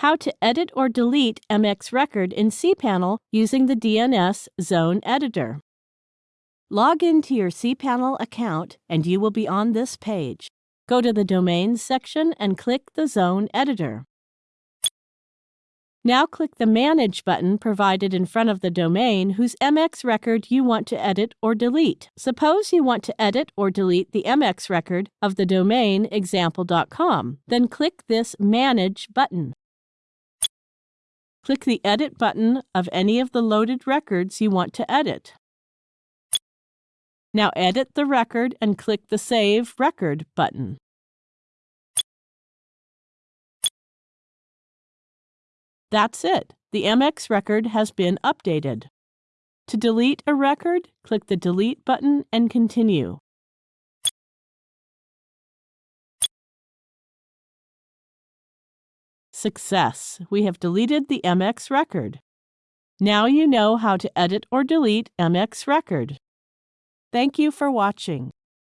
how to edit or delete MX Record in cPanel using the DNS Zone Editor. Log into your cPanel account and you will be on this page. Go to the Domains section and click the Zone Editor. Now click the Manage button provided in front of the domain whose MX record you want to edit or delete. Suppose you want to edit or delete the MX record of the domain example.com. Then click this Manage button. Click the Edit button of any of the loaded records you want to edit. Now edit the record and click the Save Record button. That's it. The MX record has been updated. To delete a record, click the Delete button and continue. Success! We have deleted the MX record. Now you know how to edit or delete MX record. Thank you for watching.